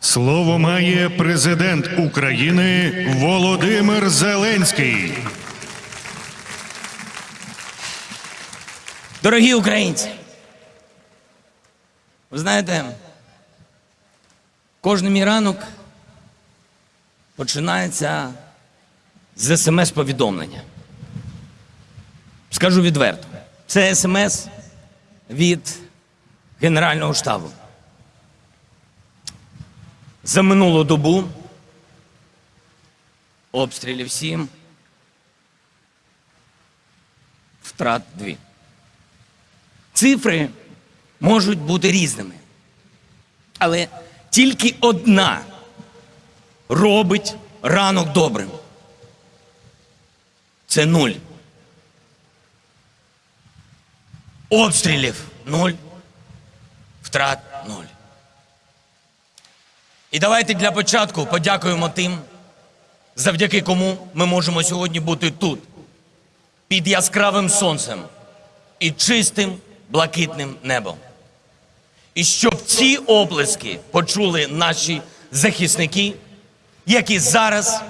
Слово має президент України Володимир Зеленський. Дорогі українці, ви знаєте, кожен мій ранок починається з смс-повідомлення. Скажу відверто, це смс від Генерального штабу. За минулу добу обстрілів сім, втрат дві. Цифри можуть бути різними. Але тільки одна робить ранок добрим. Це нуль. Обстрілів нуль. Втрат нуль. І давайте для початку подякуємо тим, завдяки кому ми можемо сьогодні бути тут, під яскравим сонцем і чистим блакитним небом. І щоб ці оплески почули наші захисники, які зараз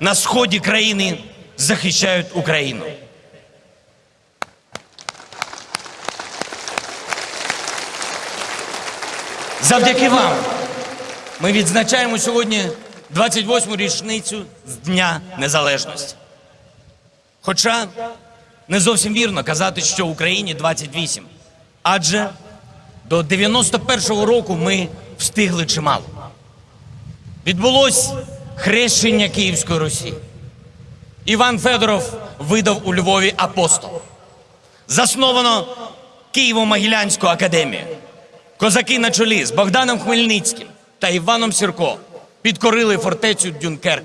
на сході країни захищають Україну. Завдяки вам ми відзначаємо сьогодні 28-му річницю з Дня Незалежності. Хоча не зовсім вірно казати, що Україні 28. Адже до 91-го року ми встигли чимало. Відбулось хрещення Київської Русі. Іван Федоров видав у Львові апостол. Засновано Києво-Могилянську академію. Козаки на чолі з Богданом Хмельницьким та Іваном Сірко підкорили фортецю Дюнкерк.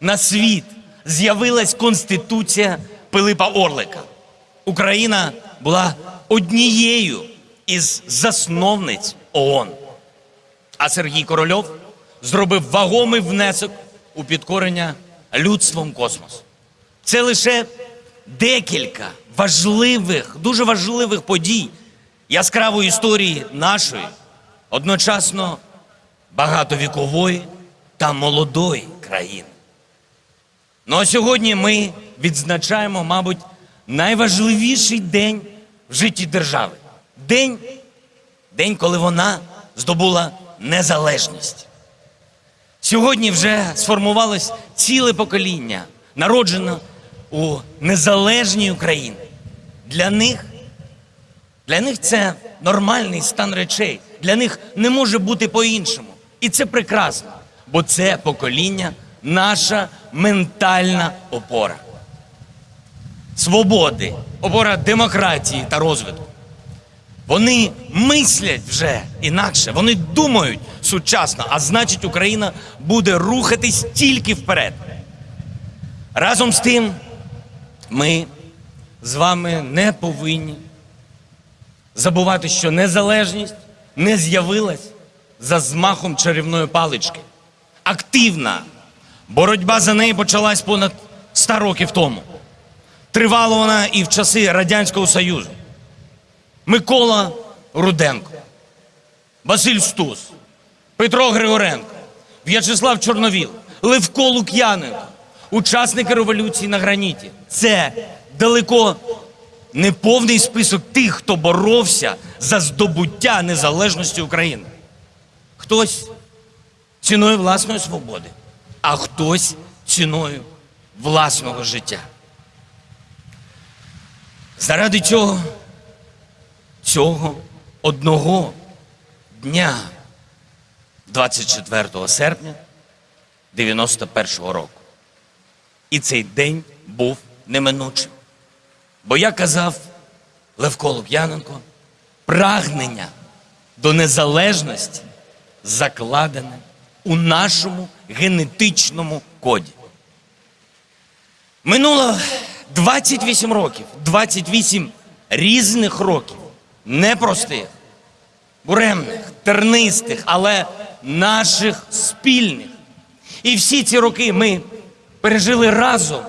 На світ з'явилась Конституція Пилипа Орлика. Україна була однією із засновниць ООН. А Сергій Корольов зробив вагомий внесок у підкорення людством космосу. Це лише декілька важливих, дуже важливих подій яскравої історії нашої, одночасно багатовікової та молодої країни. Ну а сьогодні ми відзначаємо, мабуть, найважливіший день в житті держави. День, день, коли вона здобула незалежність. Сьогодні вже сформувалось ціле покоління, народжено у незалежній Україні. Для них, для них це нормальний стан речей. Для них не може бути по-іншому. І це прекрасно, бо це покоління наша ментальна опора. Свободи, опора демократії та розвитку. Вони мислять вже інакше, вони думають сучасно, а значить, Україна буде рухатись тільки вперед. Разом з тим, ми з вами не повинні забувати, що незалежність не з'явилась за змахом чарівної палички. Активна боротьба за неї почалась понад 100 років тому. Тривала вона і в часи Радянського Союзу. Микола Руденко, Василь Стус, Петро Григоренко, В'ячеслав Чорновіл, Левко Лук'яненко, учасники революції на граніті. Це далеко не повний список тих, хто боровся за здобуття незалежності України. Хтось ціною власної свободи, а хтось ціною власного життя. Заради цього, цього одного дня, 24 серпня 91-го року. І цей день був неминучим. Бо я казав Левко Лук'яненко, прагнення до незалежності закладене у нашому генетичному коді. Минуло 28 років, 28 різних років, непростих, буремних, тернистих, але наших спільних. І всі ці роки ми пережили разом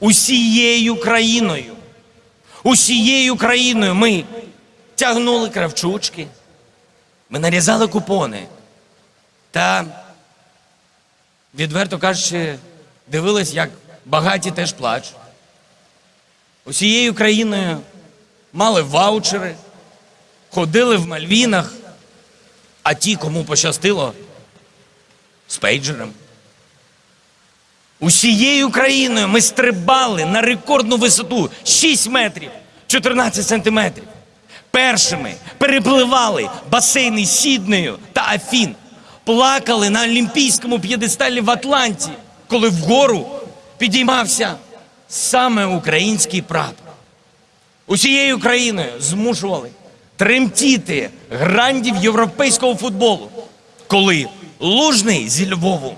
усією країною. Усією країною ми тягнули кравчучки, ми нарізали купони, Та, відверто кажучи, дивились, як багаті теж плачуть. Усією країною мали ваучери, ходили в Мальвінах, а ті, кому пощастило, з пейджером. Усією країною ми стрибали на рекордну висоту 6 метрів 14 сантиметрів. Першими перепливали басейни Сіднею та Афін. Плакали на олімпійському п'єдесталі в Атланті, коли вгору підіймався саме український прапор. Усією країною змушували тремтіти грандів європейського футболу, коли лужний зі Львову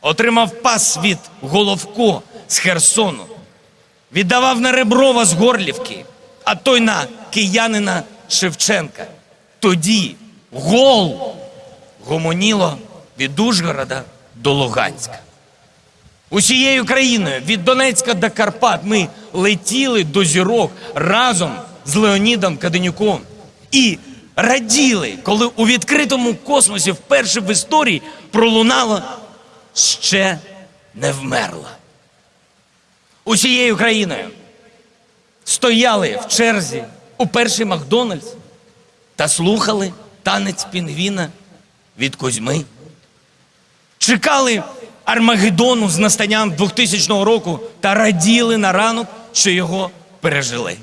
отримав пас від Головко з Херсону, віддавав на Реброва з Горлівки, а той на киянина Шевченка. Тоді гол гомоніло від Ужгорода до Луганська. Усією країною від Донецька до Карпат ми летіли до зірок разом з Леонідом Каденюком і раділи, коли у відкритому космосі вперше в історії пролунало ще не вмерла. Усією країною стояли в черзі у перший Макдональдс та слухали танець пінгвіна від Кузьми. Чекали Армагеддону з настанням 2000 року та раділи на ранок, що його пережили.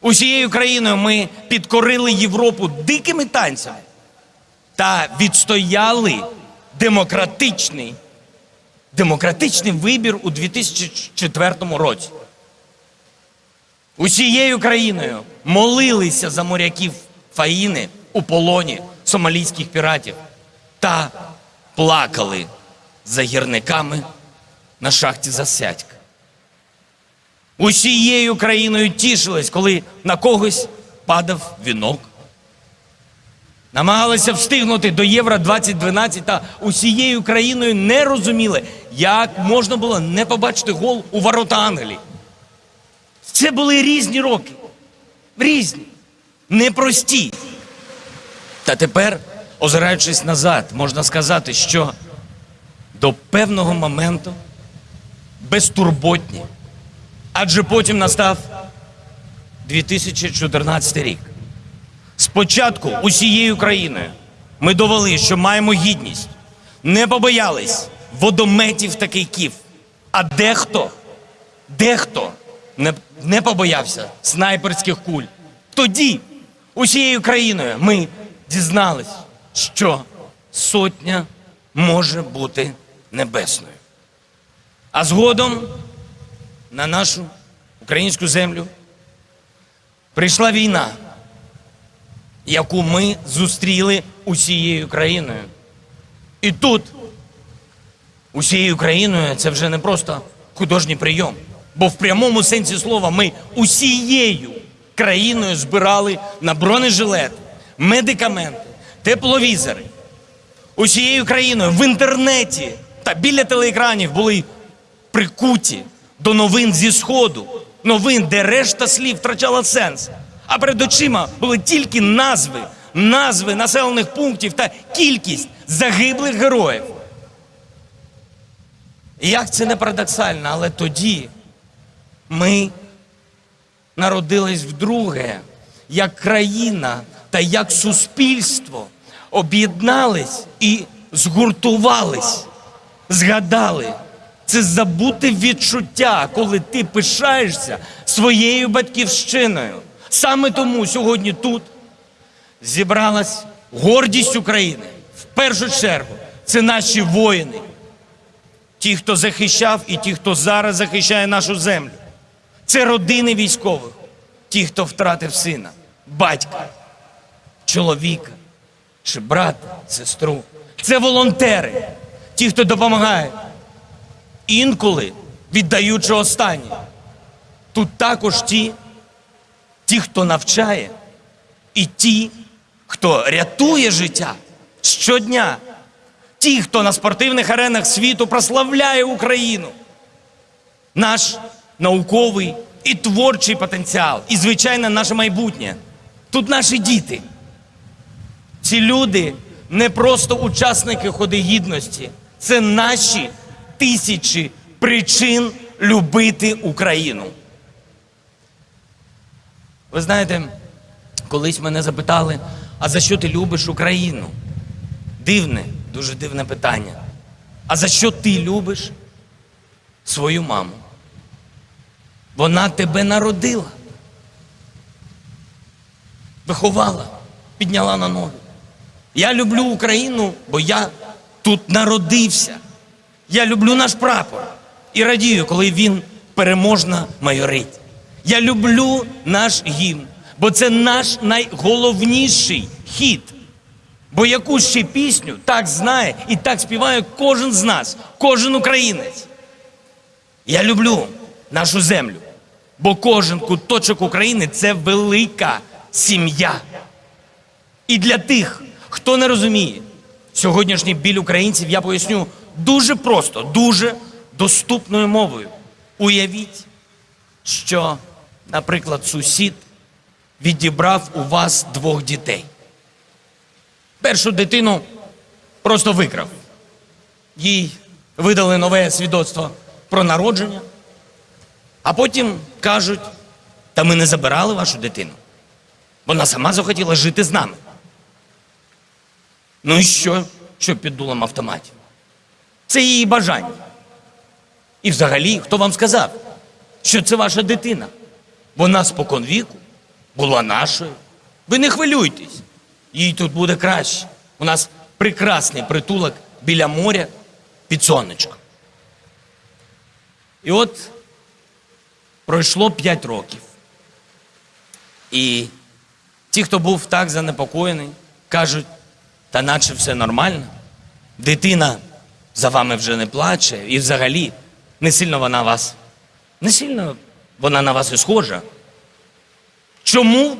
Усією країною ми підкорили Європу дикими танцями та відстояли демократичний, демократичний вибір у 2004 році. Усією країною молилися за моряків Фаїни у полоні сомалійських піратів та плакали за гірниками на шахті Засядька. Усією країною тішились, коли на когось падав вінок. Намагалися встигнути до Євро 2012 та усією країною не розуміли, як можна було не побачити гол у ворота Англії. Це були різні роки. Різні, непрості. Та тепер, озираючись назад, можна сказати, що до певного моменту безтурботні. Адже потім настав 2014 рік. Спочатку усією країною ми довели, що маємо гідність, не побоялись водометів та кийків. А дехто, дехто не, не побоявся снайперських куль. Тоді усією країною ми дізнались, що сотня може бути небесною. А згодом на нашу українську землю прийшла війна, яку ми зустріли усією країною. І тут усією країною це вже не просто художній прийом, бо в прямому сенсі слова ми усією країною збирали на бронежилет, медикаменти, тепловізори. Усією країною в інтернеті та біля телеекранів були прикуті до новин зі Сходу, новин, де решта слів втрачала сенс. А перед очима були тільки назви, назви населених пунктів та кількість загиблих героїв. Як це не парадоксально, але тоді ми народились вдруге, як країна та як суспільство об'єднались і згуртувались, згадали. Це забуте відчуття, коли ти пишаєшся своєю батьківщиною. Саме тому сьогодні тут зібралась гордість України. В першу чергу це наші воїни, ті, хто захищав, і ті, хто зараз захищає нашу землю. Це родини військових, ті, хто втратив сина, батька, чоловіка чи брата, сестру. Це волонтери, ті, хто допомагає, інколи віддаючи останнє. Тут також ті, ті, хто навчає, і ті, хто рятує життя щодня, ті, хто на спортивних аренах світу прославляє Україну, наш науковий і творчий потенціал, і, звичайно, наше майбутнє. Тут наші діти. Ці люди не просто учасники ходи гідності, це наші тисячі причин любити Україну. Ви знаєте, колись мене запитали, а за що ти любиш Україну? Дивне, дуже дивне питання. А за що ти любиш свою маму? Вона тебе народила, виховала, підняла на ноги. Я люблю Україну, бо я тут народився. Я люблю наш прапор і радію, коли він переможно майорить. Я люблю наш гімн, бо це наш найголовніший хід. Бо яку ще пісню так знає і так співає кожен з нас, кожен українець. Я люблю нашу землю, бо кожен куточок України це велика сім'я. І для тих, хто не розуміє сьогоднішній біль українців, я поясню дуже просто, дуже доступною мовою. Уявіть, що, наприклад, сусід відібрав у вас двох дітей. Першу дитину просто викрав. Їй видали нове свідоцтво про народження, а потім кажуть: та ми не забирали вашу дитину. Вона сама захотіла жити з нами. Ну і що, що під дулом автоматів? Це її бажання. І взагалі, хто вам сказав, що це ваша дитина? Вона спокон віку була нашою. Ви не хвилюйтесь, їй тут буде краще. У нас прекрасний притулок біля моря під сонечком. І от пройшло 5 років. І ті, хто був так занепокоєний, кажуть, та наче все нормально. Дитина за вами вже не плаче, і взагалі не сильно вона вас, не сильно вона на вас і схожа. Чому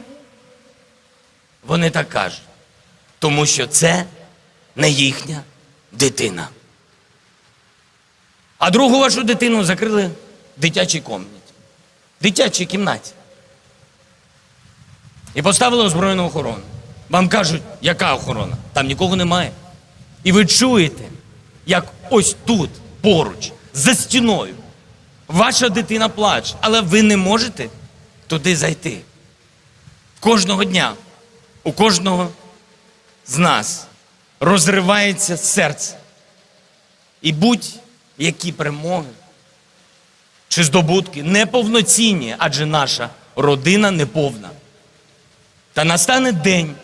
вони так кажуть? Тому що це не їхня дитина. А другу вашу дитину закрили в дитячій кімнаті. Дитячій кімнаті. І поставили озброєну охорону. Вам кажуть, яка охорона? Там нікого немає. І ви чуєте, як ось тут, поруч, за стіною, ваша дитина плаче, але ви не можете туди зайти. Кожного дня, у кожного з нас розривається серце. І будь-які перемоги чи здобутки неповноцінні, адже наша родина неповна. Та настане день,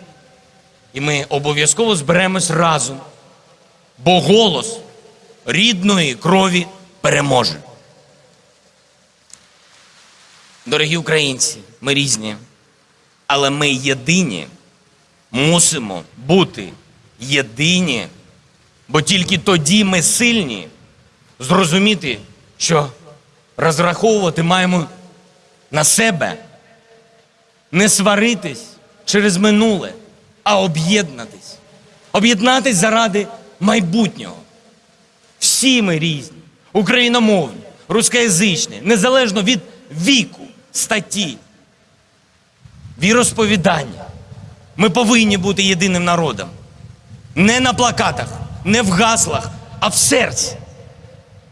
і ми обов'язково зберемось разом, бо голос рідної крові переможе. Дорогі українці, ми різні, але ми єдині мусимо бути єдині, бо тільки тоді ми сильні зрозуміти, що розраховувати маємо на себе, не сваритись через минуле, а об'єднатись. Об'єднатись заради майбутнього. Всі ми різні, україномовні, рускоязичні, незалежно від віку, статті, віросповідання. Ми повинні бути єдиним народом. Не на плакатах, не в гаслах, а в серці.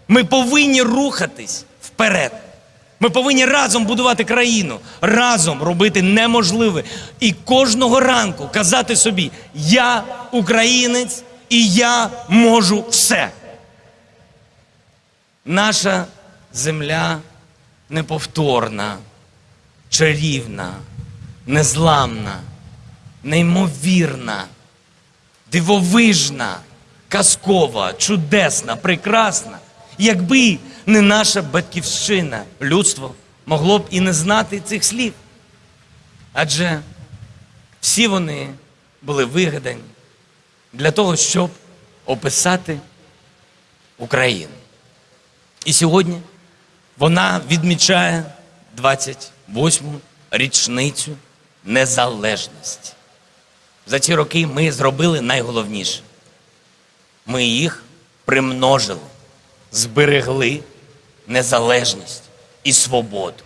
Ми повинні рухатись вперед. Ми повинні разом будувати країну, разом робити неможливе. І кожного ранку казати собі: я українець і я можу все. Наша земля неповторна, чарівна, незламна, неймовірна, дивовижна, казкова, чудесна, прекрасна. Якби не наша батьківщина, людство могло б і не знати цих слів. Адже всі вони були вигадані для того, щоб описати Україну. І сьогодні вона відмічає 28-му річницю незалежності. За ці роки ми зробили найголовніше. Ми їх примножили, зберегли незалежність і свободу.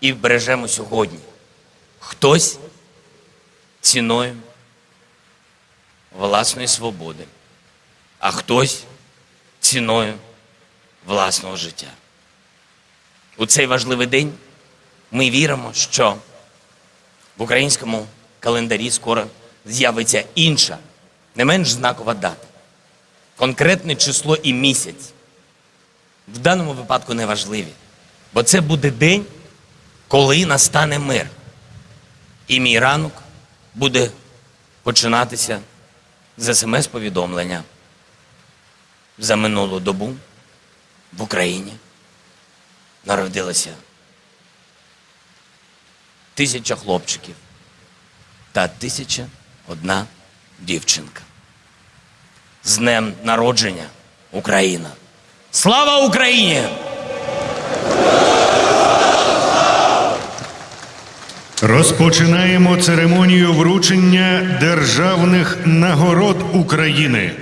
І бережемо сьогодні. Хтось ціною власної свободи, а хтось ціною власного життя. У цей важливий день ми віримо, що в українському календарі скоро з'явиться інша, не менш знакова дата. Конкретне число і місяць в даному випадку не важливі, бо це буде день, коли настане мир. І мій ранок буде починатися з смс-повідомлення. За минулу добу в Україні народилося тисяча хлопчиків та тисяча одна дівчинка. З днем народження Україна! Слава Україні! Розпочинаємо церемонію вручення державних нагород України.